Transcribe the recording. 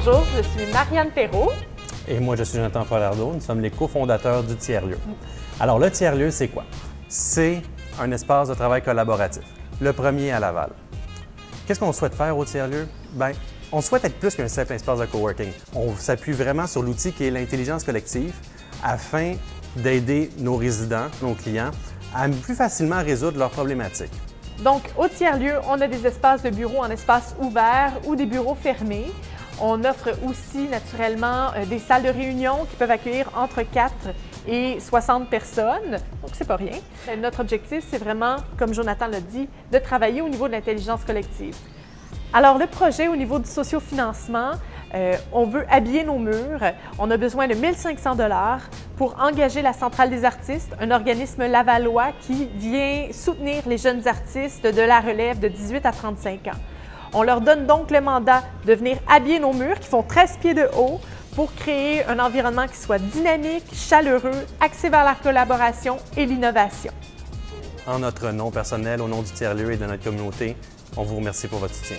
Bonjour, je suis Marianne Perrault. Et moi, je suis Jonathan Falardeau. Nous sommes les cofondateurs du Tiers-Lieu. Alors, le Tiers-Lieu, c'est quoi? C'est un espace de travail collaboratif. Le premier à Laval. Qu'est-ce qu'on souhaite faire au Tiers-Lieu? Bien, on souhaite être plus qu'un simple espace de coworking. On s'appuie vraiment sur l'outil qui est l'intelligence collective afin d'aider nos résidents, nos clients, à plus facilement résoudre leurs problématiques. Donc, au tiers-lieu, on a des espaces de bureaux en espace ouvert ou des bureaux fermés. On offre aussi naturellement euh, des salles de réunion qui peuvent accueillir entre 4 et 60 personnes, donc c'est pas rien. Euh, notre objectif, c'est vraiment, comme Jonathan l'a dit, de travailler au niveau de l'intelligence collective. Alors, le projet au niveau du sociofinancement, euh, on veut habiller nos murs. On a besoin de 1500 dollars pour engager la Centrale des artistes, un organisme lavallois qui vient soutenir les jeunes artistes de la relève de 18 à 35 ans. On leur donne donc le mandat de venir habiller nos murs qui font 13 pieds de haut pour créer un environnement qui soit dynamique, chaleureux, axé vers la collaboration et l'innovation. En notre nom personnel, au nom du tiers-lieu et de notre communauté, on vous remercie pour votre soutien.